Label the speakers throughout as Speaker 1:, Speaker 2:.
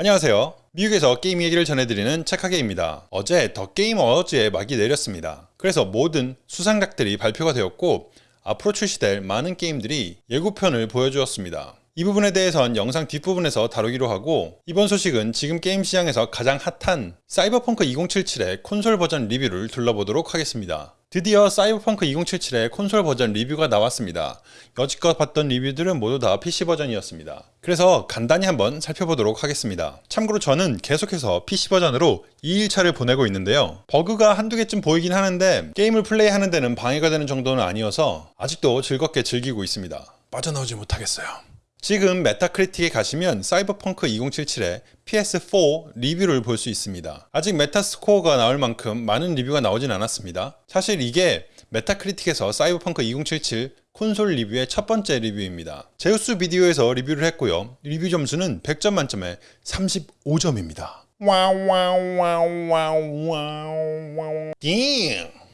Speaker 1: 안녕하세요. 미국에서 게임 얘기를 전해드리는 책하게입니다. 어제 더 게임 어워즈의 막이 내렸습니다. 그래서 모든 수상작들이 발표가 되었고 앞으로 출시될 많은 게임들이 예고편을 보여주었습니다. 이 부분에 대해선 영상 뒷부분에서 다루기로 하고 이번 소식은 지금 게임 시장에서 가장 핫한 사이버펑크 2077의 콘솔 버전 리뷰를 둘러보도록 하겠습니다. 드디어 사이버펑크 2077의 콘솔 버전 리뷰가 나왔습니다. 여지껏 봤던 리뷰들은 모두 다 PC 버전이었습니다. 그래서 간단히 한번 살펴보도록 하겠습니다. 참고로 저는 계속해서 PC 버전으로 2일차를 보내고 있는데요. 버그가 한두 개쯤 보이긴 하는데 게임을 플레이하는 데는 방해가 되는 정도는 아니어서 아직도 즐겁게 즐기고 있습니다. 빠져나오지 못하겠어요. 지금 메타크리틱에 가시면 사이버펑크 2077의 PS4 리뷰를 볼 수 있습니다. 아직 메타스코어가 나올 만큼 많은 리뷰가 나오진 않았습니다. 사실 이게 메타크리틱에서 사이버펑크 2077 콘솔 리뷰의 첫 번째 리뷰입니다. 제우스 비디오에서 리뷰를 했고요. 리뷰 점수는 100점 만점에 35점입니다.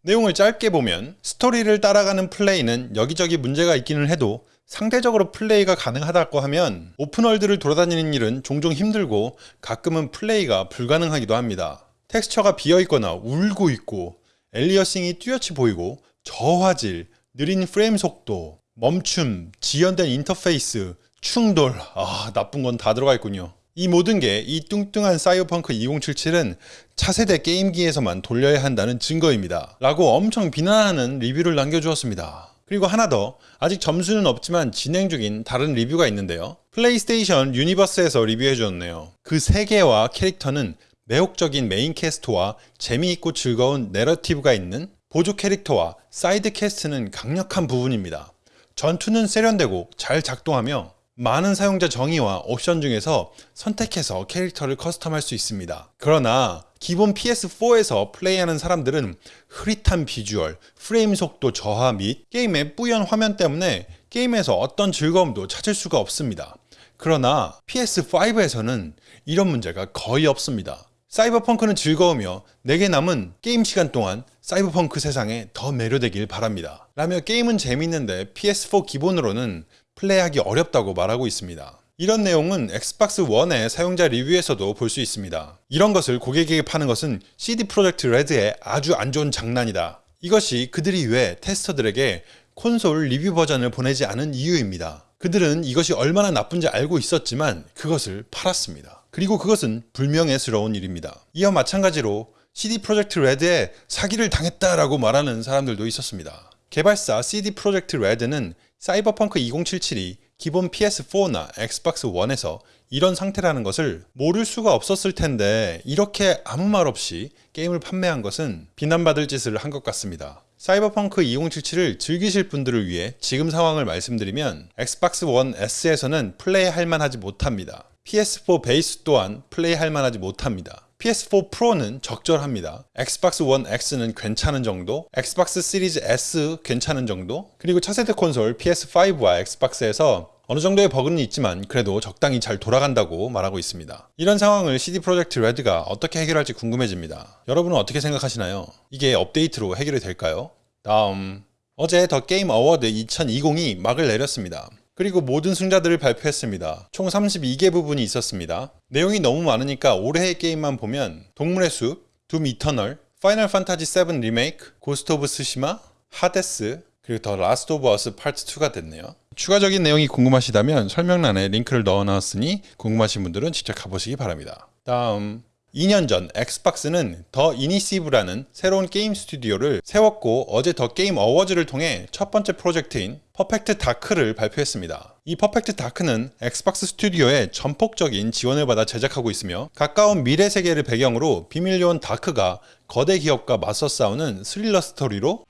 Speaker 1: 내용을 짧게 보면 스토리를 따라가는 플레이는 여기저기 문제가 있기는 해도 상대적으로 플레이가 가능하다고 하면 open world를 돌아다니는 일은 종종 힘들고 가끔은 플레이가 불가능하기도 합니다. 텍스처가 비어있거나 울고 있고 aliasing이 뚜렷이 보이고 저화질, 느린 프레임 속도, 멈춤, 지연된 인터페이스, 충돌, 아 나쁜 건 다 들어가 있군요. 이 모든 게 이 뚱뚱한 사이버펑크 2077은 차세대 게임기에서만 돌려야 한다는 증거입니다. 라고 엄청 비난하는 리뷰를 남겨주었습니다. 그리고 하나 더. 아직 점수는 없지만 진행 중인 다른 리뷰가 있는데요. 플레이스테이션 유니버스에서 리뷰해 주었네요. 그 세계와 캐릭터는 매혹적인 main cast와 재미있고 즐거운 내러티브가 있는 보조 캐릭터와 side cast는 강력한 부분입니다. 전투는 세련되고 잘 작동하며 많은 사용자 정의와 옵션 중에서 선택해서 캐릭터를 custom할 수 있습니다 그러나 기본 PS4에서 플레이하는 사람들은 흐릿한 비주얼, 프레임 속도 저하 및 게임의 뿌연 화면 때문에 게임에서 어떤 즐거움도 찾을 수가 없습니다. 그러나 PS5에서는 이런 문제가 거의 없습니다. 사이버펑크는 즐거우며 내게 남은 게임 시간 동안 사이버펑크 세상에 더 매료되길 바랍니다. 라며 게임은 재밌는데 PS4 기본으로는 플레이하기 어렵다고 말하고 있습니다. 이런 내용은 엑스박스 1의 사용자 리뷰에서도 볼 수 있습니다. 이런 것을 고객에게 파는 것은 CD 프로젝트 레드의 아주 안 좋은 장난이다. 이것이 그들이 왜 테스터들에게 콘솔 리뷰 버전을 보내지 않은 이유입니다. 그들은 이것이 얼마나 나쁜지 알고 있었지만 그것을 팔았습니다. 그리고 그것은 불명예스러운 일입니다. 이와 마찬가지로 CD 프로젝트 레드에 사기를 당했다라고 말하는 사람들도 있었습니다. 개발사 CD 프로젝트 레드는 사이버펑크 2077이 기본 PS4나 엑스박스 1에서 이런 상태라는 것을 모를 수가 없었을 텐데 이렇게 아무 말 없이 게임을 판매한 것은 비난받을 짓을 한 것 같습니다. 사이버펑크 2077을 즐기실 분들을 위해 지금 상황을 말씀드리면 엑스박스 1 S에서는 플레이할 만하지 못합니다. PS4 베이스 또한 플레이할 만하지 못합니다. PS4 프로는 적절합니다. Xbox 1 X는 괜찮은 정도, Xbox Series S 괜찮은 정도, 그리고 차세대 콘솔 PS5와 Xbox에서 어느 정도의 버그는 있지만 그래도 적당히 잘 돌아간다고 말하고 있습니다. 이런 상황을 CD 프로젝트 레드가 어떻게 해결할지 궁금해집니다. 여러분은 어떻게 생각하시나요? 이게 업데이트로 해결이 될까요? 다음 어제 The Game Awards 2020이 막을 내렸습니다. 그리고 모든 승자들을 발표했습니다. 총 32개 부문이 있었습니다. 내용이 너무 많으니까 올해의 게임만 보면 동물의 숲, Doom Eternal, Final Fantasy 7 Remake, Ghost of Tsushima, Hades, 그리고 The Last of Us Part 2가 됐네요. 추가적인 내용이 궁금하시다면 설명란에 링크를 넣어놨으니 궁금하신 분들은 직접 가보시기 바랍니다. 다음 2년 전 Xbox는 The Initiative라는 새로운 게임 스튜디오를 세웠고 어제 The Game Awards를 통해 첫 번째 프로젝트인 Perfect Dark를 발표했습니다. 이 퍼펙트 다크는 엑스박스 스튜디오의 전폭적인 지원을 받아 제작하고 있으며 가까운 미래 세계를 배경으로 비밀 요원 Dark가 거대 기업과 맞서 싸우는 스릴러 스토리로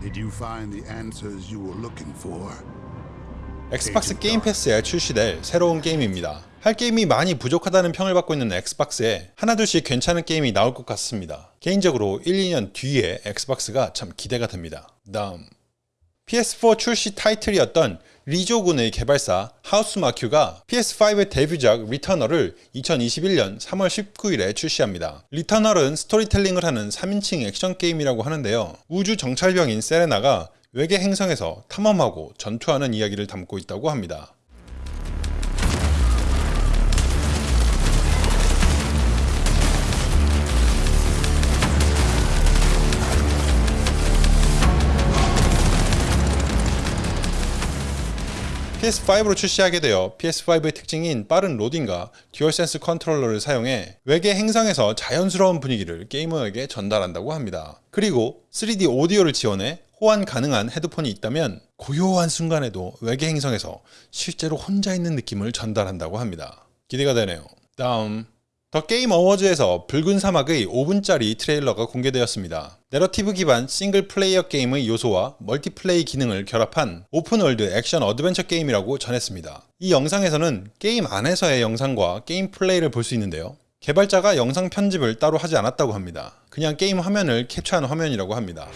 Speaker 1: Did you find the answers you were looking for? Xbox Game Pass에 출시될 새로운 게임입니다. 할 게임이 많이 부족하다는 평을 받고 있는 Xbox에 하나둘씩 괜찮은 게임이 나올 것 같습니다. 개인적으로 1, 2년 뒤에 Xbox가 참 기대가 됩니다. 다음 PS4 출시 타이틀이었던 Resogun의 개발사 Housemarque가 PS5의 데뷔작 Returnal을 2021년 3월 19일에 출시합니다. Returnal은 스토리텔링을 하는 3인칭 액션 게임이라고 하는데요. 우주 정찰병인 세레나가 외계 행성에서 탐험하고 전투하는 이야기를 담고 있다고 합니다. PS5로 출시하게 되어 PS5의 특징인 빠른 로딩과 DualSense 컨트롤러를 사용해 외계 행성에서 자연스러운 분위기를 게이머에게 전달한다고 합니다. 그리고 3D 오디오를 지원해 호환 가능한 헤드폰이 있다면 고요한 순간에도 외계 행성에서 실제로 혼자 있는 느낌을 전달한다고 합니다. 기대가 되네요. 다음 The Game Awards에서 붉은 사막의 5분짜리 트레일러가 공개되었습니다. 내러티브 기반 싱글 플레이어 게임의 요소와 멀티플레이 기능을 결합한 open world 액션 어드벤처 게임이라고 전했습니다. 이 영상에서는 게임 안에서의 영상과 게임 플레이를 볼 수 있는데요. 개발자가 영상 편집을 따로 하지 않았다고 합니다. 그냥 게임 화면을 캡처한 화면이라고 합니다.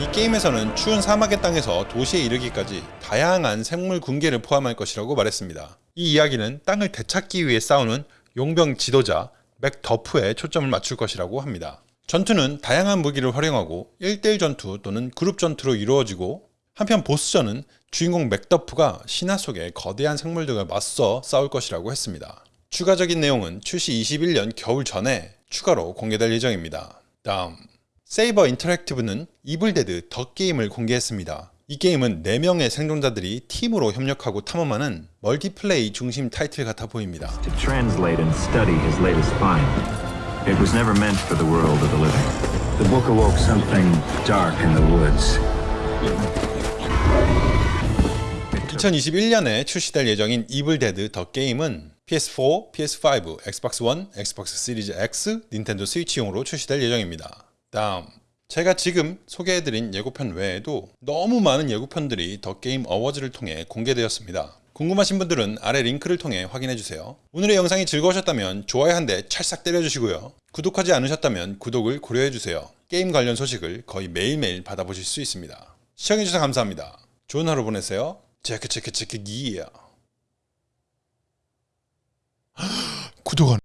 Speaker 1: 이 게임에서는 추운 사막의 땅에서 도시에 이르기까지 다양한 생물 군계를 포함할 것이라고 말했습니다. 이 이야기는 땅을 되찾기 위해 싸우는 용병 지도자 맥 더프에 초점을 맞출 것이라고 합니다. 전투는 다양한 무기를 활용하고 1대1 전투 또는 그룹 전투로 이루어지고 한편 보스전은 주인공 맥더프가 신화 속의 거대한 생물들과 맞서 싸울 것이라고 했습니다. 추가적인 내용은 출시 21년 겨울 전에 추가로 공개될 예정입니다. 다음 Saber Interactive는 Evil Dead The Game을 공개했습니다. 이 게임은 4명의 생존자들이 팀으로 협력하고 탐험하는 멀티플레이 중심 타이틀 같아 보입니다.
Speaker 2: to translate and study his latest find. It was never meant for the world of the living. The book awoke something dark in the woods.
Speaker 1: 2021년에 출시될 예정인 Evil Dead The Game은 PS4, PS5, 엑스박스 1, 엑스박스 시리즈 X, 닌텐도 스위치용으로 출시될 예정입니다. 다음 제가 지금 소개해드린 예고편 외에도 너무 많은 예고편들이 The Game Awards를 통해 공개되었습니다. 궁금하신 분들은 아래 링크를 통해 확인해주세요. 오늘의 영상이 즐거우셨다면 좋아요 한 대 찰싹 때려주시고요. 구독하지 않으셨다면 구독을 고려해주세요. 게임 관련 소식을 거의 매일매일 받아보실 수 있습니다. 시청해주셔서 감사합니다. 좋은 하루 보내세요. 체크 체크 체크 기야. 구독 안